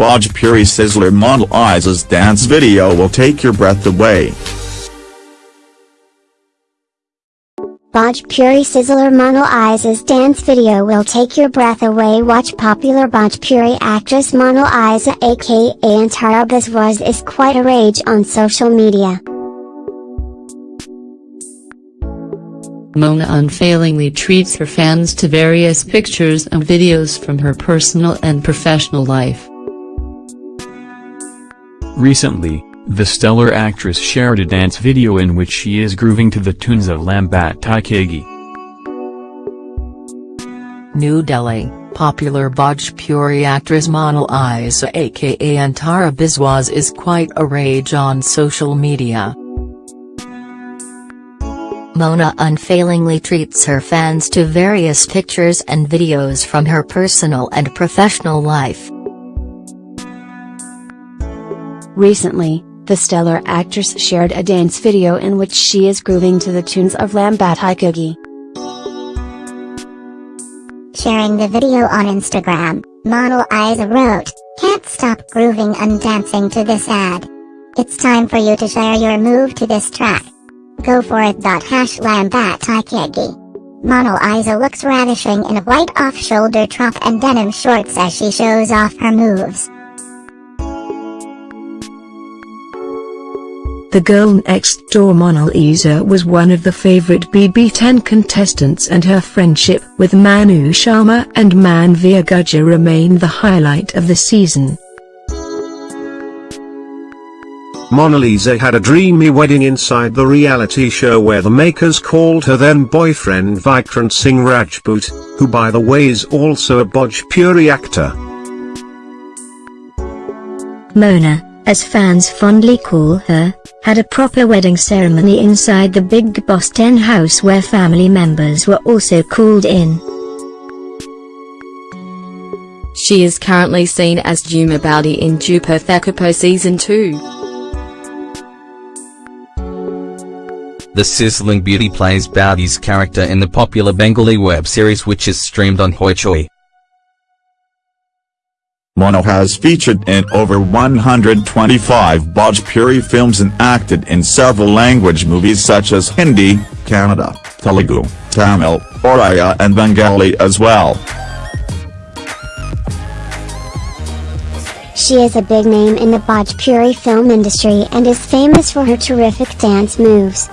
Bhojpuri Sizzler Monalisa's dance video will take your breath away. Bhojpuri Sizzler Monalisa's dance video will take your breath away. Watch popular Bhojpuri actress Monalisa aka Antara Biswas is quite a rage on social media. Mona unfailingly treats her fans to various pictures and videos from her personal and professional life. Recently, the stellar actress shared a dance video in which she is grooving to the tunes of Lambat Taikegi. New Delhi, popular Bhojpuri actress Monalisa aka Antara Biswas is quite a rage on social media. Mona unfailingly treats her fans to various pictures and videos from her personal and professional life. Recently, the stellar actress shared a dance video in which she is grooving to the tunes of Lambatai Cookie. Sharing the video on Instagram, Monalisa wrote, Can't stop grooving and dancing to this ad. It's time for you to share your move to this track. Go for it. Hash Lambatai Monalisa looks ravishing in a white off-shoulder top and denim shorts as she shows off her moves. The girl next door Monalisa was one of the favorite BB10 contestants and her friendship with Manu Sharma and Manveer Gurjar remained the highlight of the season. Monalisa had a dreamy wedding inside the reality show where the makers called her then boyfriend Vikrant Singh Rajput, who by the way is also a Bhojpuri actor. Mona, as fans fondly call her, had a proper wedding ceremony inside the Bigg Boss 10 house where family members were also called in. She is currently seen as Jhuma Boudi in Dupur Thakurpo Season 2. The sizzling beauty plays Boudi's character in the popular Bengali web series which is streamed on Hoichoi. Mona has featured in over 125 Bhojpuri films and acted in several language movies such as Hindi, Kannada, Telugu, Tamil, Oriya and Bengali as well. She is a big name in the Bhojpuri film industry and is famous for her terrific dance moves.